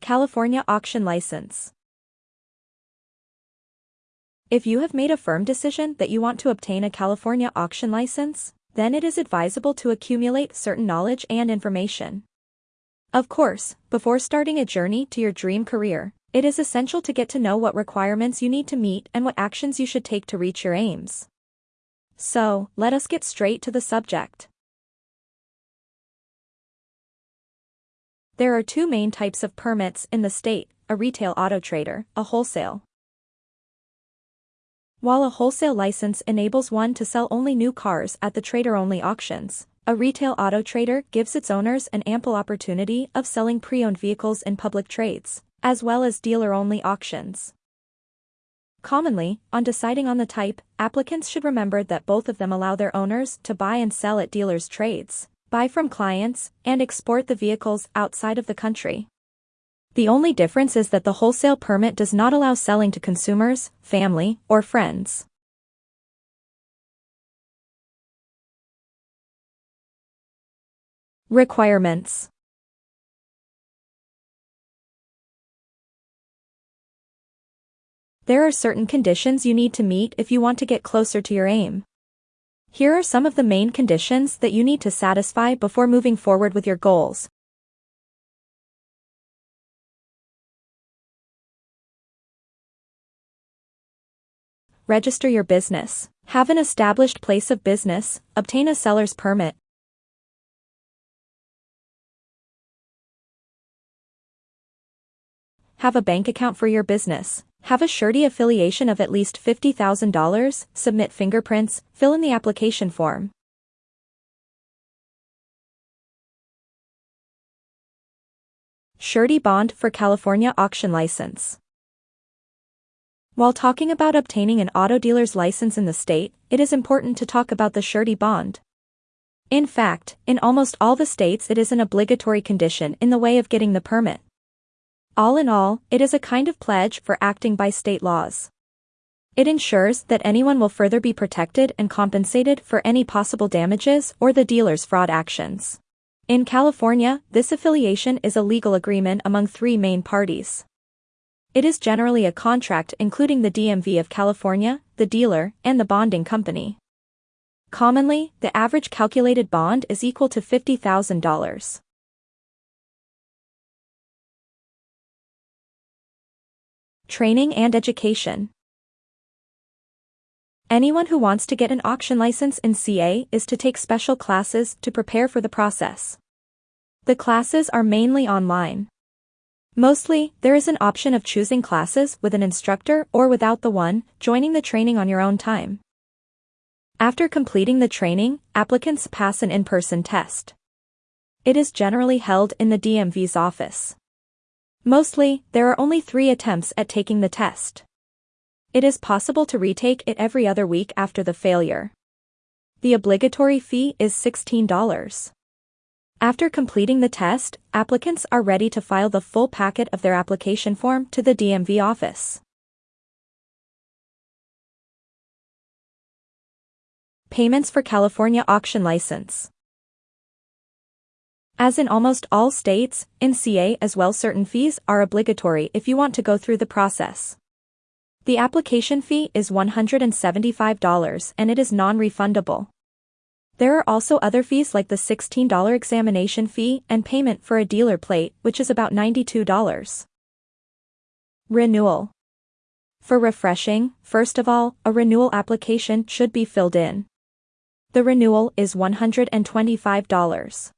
California Auction License If you have made a firm decision that you want to obtain a California auction license, then it is advisable to accumulate certain knowledge and information. Of course, before starting a journey to your dream career, it is essential to get to know what requirements you need to meet and what actions you should take to reach your aims. So, let us get straight to the subject. There are two main types of permits in the state, a retail auto trader, a wholesale. While a wholesale license enables one to sell only new cars at the trader-only auctions, a retail auto trader gives its owners an ample opportunity of selling pre-owned vehicles in public trades, as well as dealer-only auctions. Commonly, on deciding on the type, applicants should remember that both of them allow their owners to buy and sell at dealers' trades, buy from clients, and export the vehicles outside of the country. The only difference is that the wholesale permit does not allow selling to consumers, family, or friends. Requirements There are certain conditions you need to meet if you want to get closer to your aim. Here are some of the main conditions that you need to satisfy before moving forward with your goals. Register your business. Have an established place of business, obtain a seller's permit, Have a bank account for your business. Have a surety affiliation of at least $50,000, submit fingerprints, fill in the application form. Surety Bond for California Auction License While talking about obtaining an auto dealer's license in the state, it is important to talk about the surety bond. In fact, in almost all the states it is an obligatory condition in the way of getting the permit. All in all, it is a kind of pledge for acting by state laws. It ensures that anyone will further be protected and compensated for any possible damages or the dealer's fraud actions. In California, this affiliation is a legal agreement among three main parties. It is generally a contract including the DMV of California, the dealer, and the bonding company. Commonly, the average calculated bond is equal to $50,000. Training and Education Anyone who wants to get an auction license in CA is to take special classes to prepare for the process. The classes are mainly online. Mostly, there is an option of choosing classes with an instructor or without the one, joining the training on your own time. After completing the training, applicants pass an in-person test. It is generally held in the DMV's office. Mostly, there are only three attempts at taking the test. It is possible to retake it every other week after the failure. The obligatory fee is $16. After completing the test, applicants are ready to file the full packet of their application form to the DMV office. Payments for California Auction License as in almost all states, in CA as well certain fees are obligatory if you want to go through the process. The application fee is $175 and it is non-refundable. There are also other fees like the $16 examination fee and payment for a dealer plate which is about $92. Renewal. For refreshing, first of all, a renewal application should be filled in. The renewal is $125.